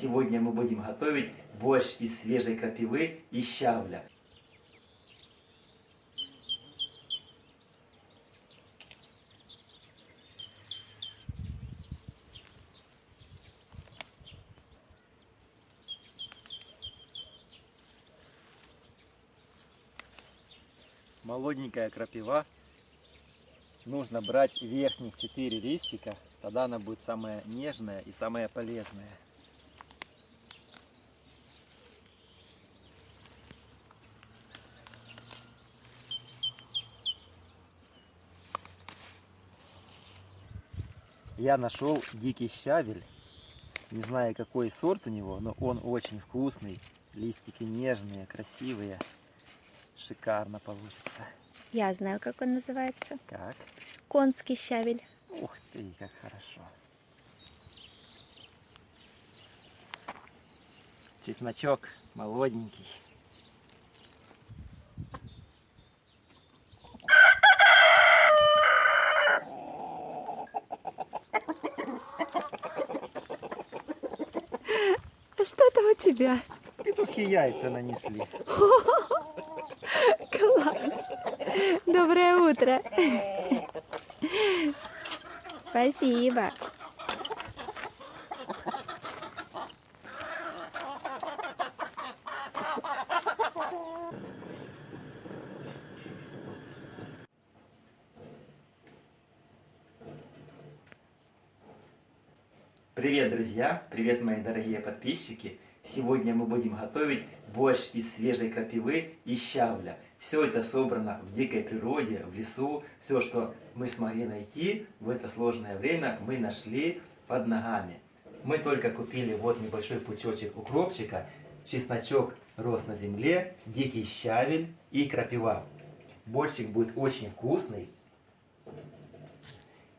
Сегодня мы будем готовить борщ из свежей крапивы и щавля. Молоденькая крапива. Нужно брать верхних 4 листика, тогда она будет самая нежная и самая полезная. Я нашел дикий щавель. Не знаю, какой сорт у него, но он очень вкусный. Листики нежные, красивые. Шикарно получится. Я знаю, как он называется. Как? Конский щавель. Ух ты, как хорошо. Чесночок молоденький. У тебя? Петухи яйца нанесли. Класс. Доброе утро. Спасибо. Привет, друзья! Привет, мои дорогие подписчики! Сегодня мы будем готовить борщ из свежей крапивы и щавля. Все это собрано в дикой природе, в лесу. Все, что мы смогли найти в это сложное время, мы нашли под ногами. Мы только купили вот небольшой пучочек укропчика, чесночок рос на земле, дикий щавель и крапива. Борщик будет очень вкусный.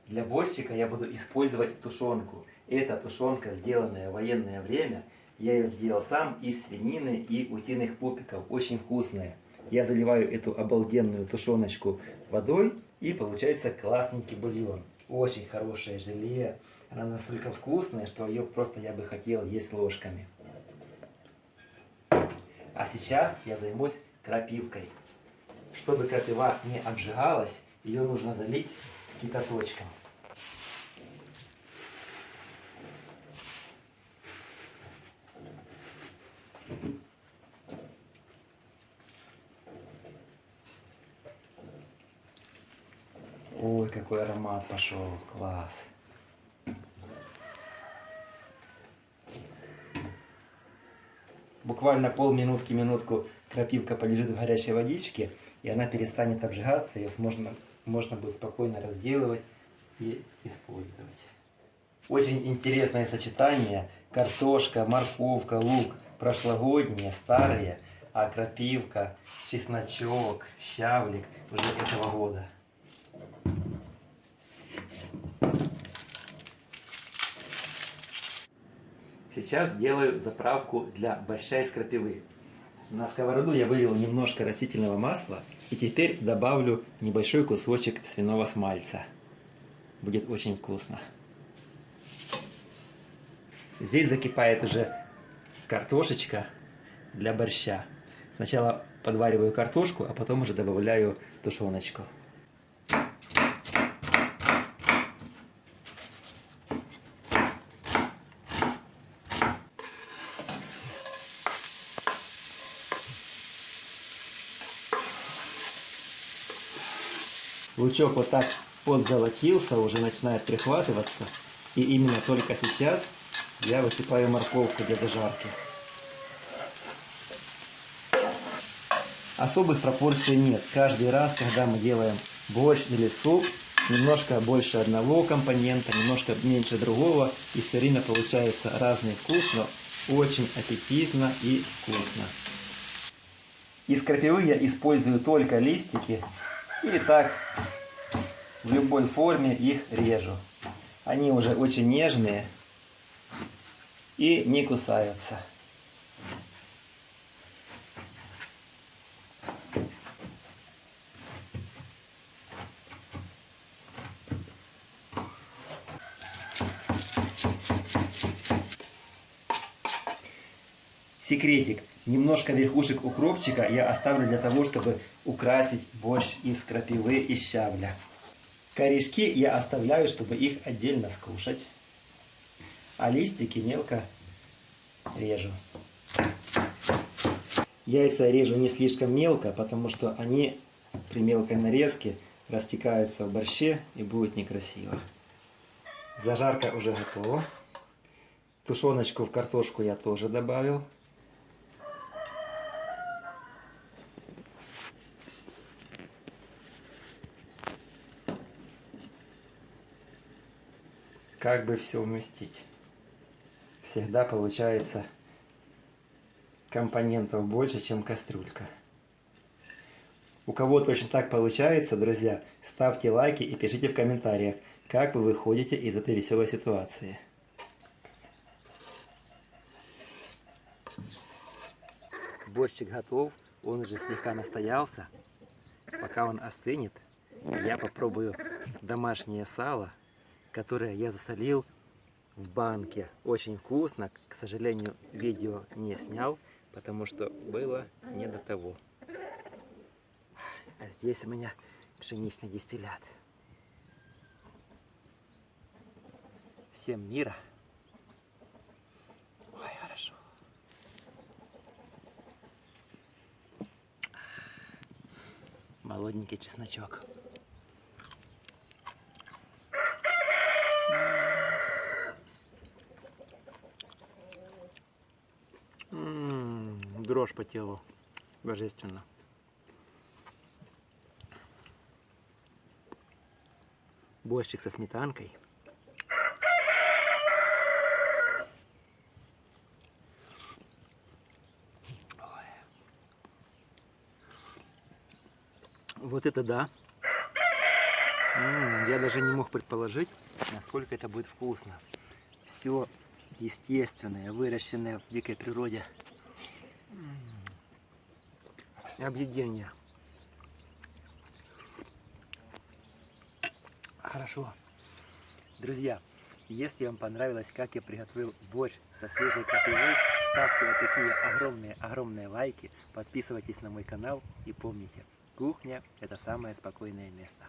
Для борщика я буду использовать тушенку. Это тушенка, сделанная в военное время. Я ее сделал сам из свинины и утиных пупиков. Очень вкусная. Я заливаю эту обалденную тушеночку водой и получается классненький бульон. Очень хорошее желе. Она настолько вкусная, что ее просто я бы хотел есть ложками. А сейчас я займусь крапивкой. Чтобы крапива не обжигалась, ее нужно залить кипяточком. Ой, какой аромат пошел, класс. Буквально полминутки, минутку крапивка полежит в горячей водичке, и она перестанет обжигаться, ее можно, можно будет спокойно разделывать и использовать. Очень интересное сочетание. Картошка, морковка, лук прошлогодние, старые, а крапивка, чесночок, щавлик уже этого года. Сейчас сделаю заправку для борща из. На сковороду я вылил немножко растительного масла и теперь добавлю небольшой кусочек свиного смальца. Будет очень вкусно. Здесь закипает уже картошечка для борща. Сначала подвариваю картошку, а потом уже добавляю тушеночку. Лучок вот так подзолотился, уже начинает прихватываться. И именно только сейчас я высыпаю морковку для зажарки. Особых пропорций нет. Каждый раз, когда мы делаем борщ или суп, немножко больше одного компонента, немножко меньше другого, и все время получается разный вкус, но очень аппетитно и вкусно. Из крапивы я использую только листики, и так в любой форме их режу. Они уже очень нежные и не кусаются. Секретик. Немножко верхушек укропчика я оставлю для того, чтобы украсить борщ из крапивы и щавля. Корешки я оставляю, чтобы их отдельно скушать. А листики мелко режу. Яйца режу не слишком мелко, потому что они при мелкой нарезке растекаются в борще и будет некрасиво. Зажарка уже готова. Тушеночку в картошку я тоже добавил. Как бы все уместить? Всегда получается компонентов больше, чем кастрюлька. У кого точно так получается, друзья, ставьте лайки и пишите в комментариях, как вы выходите из этой веселой ситуации. Борщик готов, он уже слегка настоялся. Пока он остынет, я попробую домашнее сало, которое я засолил в банке. Очень вкусно. К сожалению, видео не снял, потому что было не до того. А здесь у меня пшеничный дистиллят. Всем мира. Ой, хорошо. Молоденький чесночок. Дрожь по телу. Божественно. Борщик со сметанкой. Ой. Вот это да. Я даже не мог предположить, насколько это будет вкусно. Все естественное, выращенное в дикой природе. Объедение. Хорошо. Друзья, если вам понравилось, как я приготовил борщ со свежей крапивой, ставьте вот такие огромные-огромные лайки, подписывайтесь на мой канал и помните, кухня – это самое спокойное место.